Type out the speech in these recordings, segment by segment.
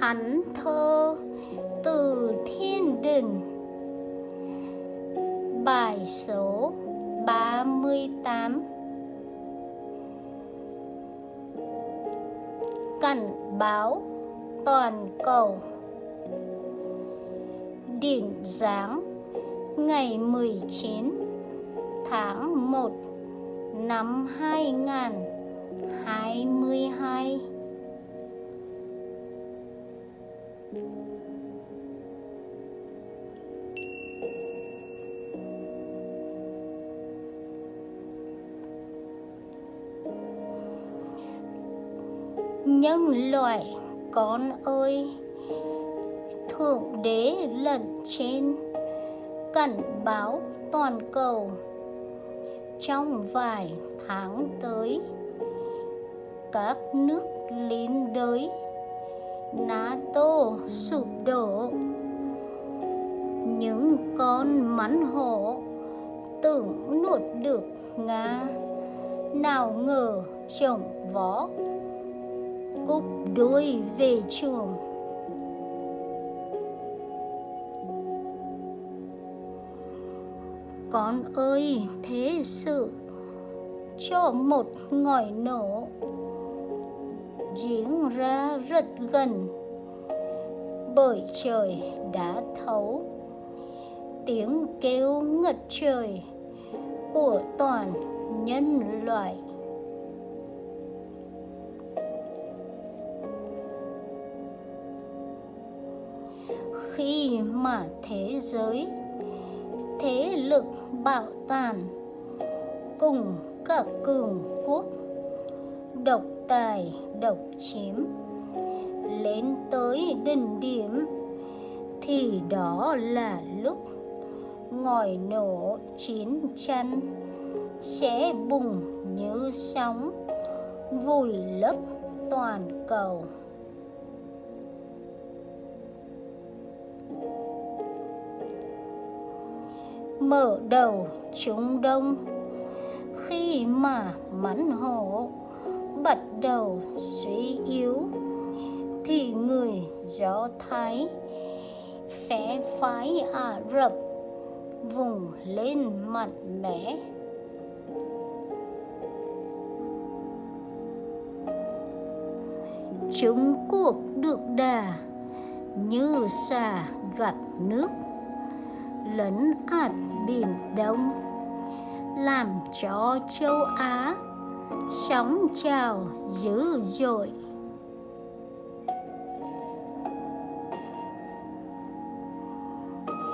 thánh thơ từ thiên đình. Bài số 38 cảnh báo toàn cầu. Điện giáng ngày 19 tháng 1 năm 2022 nhân loại con ơi, thượng đế lẩn trên cảnh báo toàn cầu. Trong vài tháng tới, các nước liên đới nato, sụp đổ. Những con mắn hổ tưởng nuốt được nga. Nào ngờ chồng vó cúp đuôi về chuồng con ơi, thế sự cho một ngòi nổ giếng ra rất gần. Bởi trời đã thấu tiếng kêu ngất trời của toàn nhân loại. Khi mà thế giới, thế lực bạo tàn cùng các cường quốc độc tài độc chiếm. Lên tới đỉnh điểm, thì đó là lúc ngòi nổ chiến tranh sẽ bùng như sóng, vùi lấp toàn cầu. Mở đầu Trung Đông, khi mà mắn hổ bắt đầu suy yếu, thì người Do Thái phé phái Ả Rập vùng lên mạnh mẽ. Chúng cuộc được đà như xà gặt nước, lấn ạt Biển Đông, làm cho châu Á sóng trào dữ dội.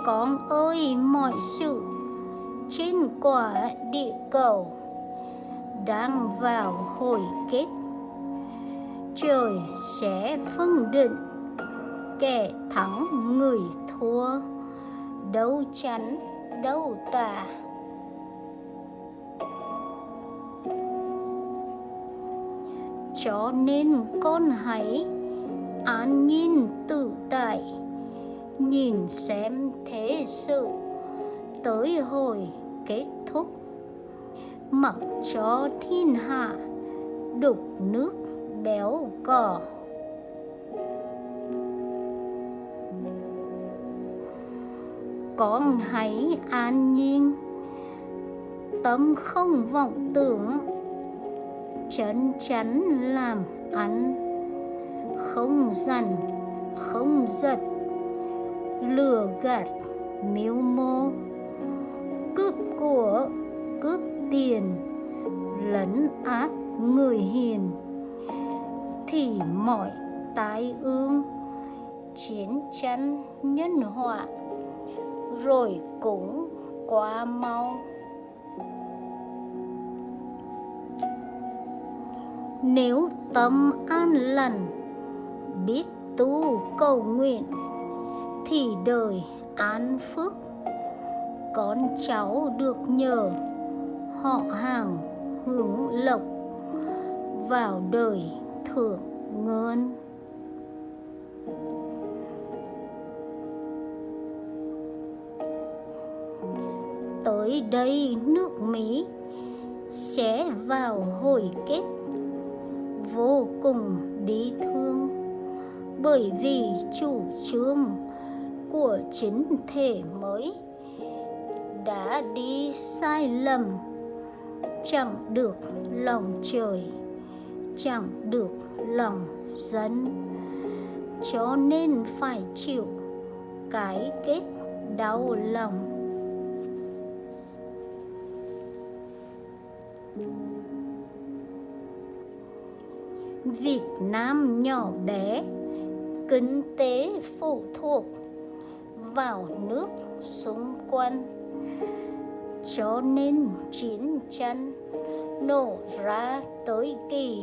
Con ơi, mọi sự trên quả địa cầu đang vào hồi kết. Trời sẽ phân định kẻ thắng người thua. Đấu chắn đâu tà. Cho nên con hãy an nhiên tự tại, nhìn xem thế sự tới hồi kết thúc. Mặc cho thiên hạ đục nước béo cỏ con hãy an nhiên, tâm không vọng tưởng chắn chắn làm ăn. Không dằn, không giật. Lừa gạt miếu mô. Cướp của, cướp tiền. Lấn át người hiền. Thì mọi tai ương. Chiến tranh nhân họa. Rồi cũng qua mau. Nếu tâm an lành, biết tu cầu nguyện, thì đời an phước. Con cháu được nhờ, họ hàng hướng lộc vào đời thượng ngân. Tới đây nước Mỹ sẽ vào hồi kết vô cùng đi thương. Bởi vì chủ trương của chính thể mới đã đi sai lầm, chẳng được lòng trời, chẳng được lòng dân. Cho nên phải chịu cái kết đau lòng. Việt Nam nhỏ bé, kinh tế phụ thuộc vào nước xung quanh. Cho nên chiến tranh nổ ra tới kỳ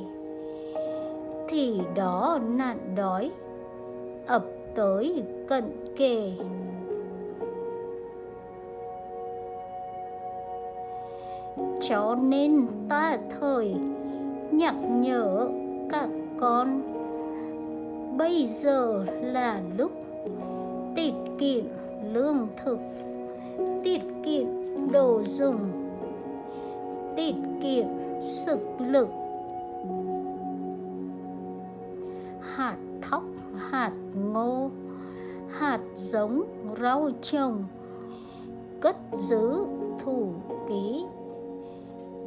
thì đó nạn đói ập tới cận kề. Cho nên ta thời nhắc nhở các con. Bây giờ là lúc tiết kiệm lương thực, tiết kiệm đồ dùng, tiết kiệm sức lực. Hạt thóc, hạt ngô, hạt giống rau trồng cất giữ thủ ký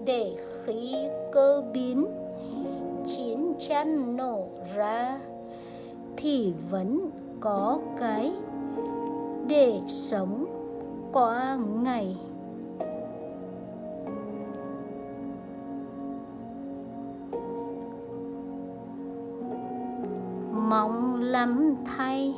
để khí cơ biến chín chăn nổ ra thì vẫn có cái để sống qua ngày. Mong lắm thay.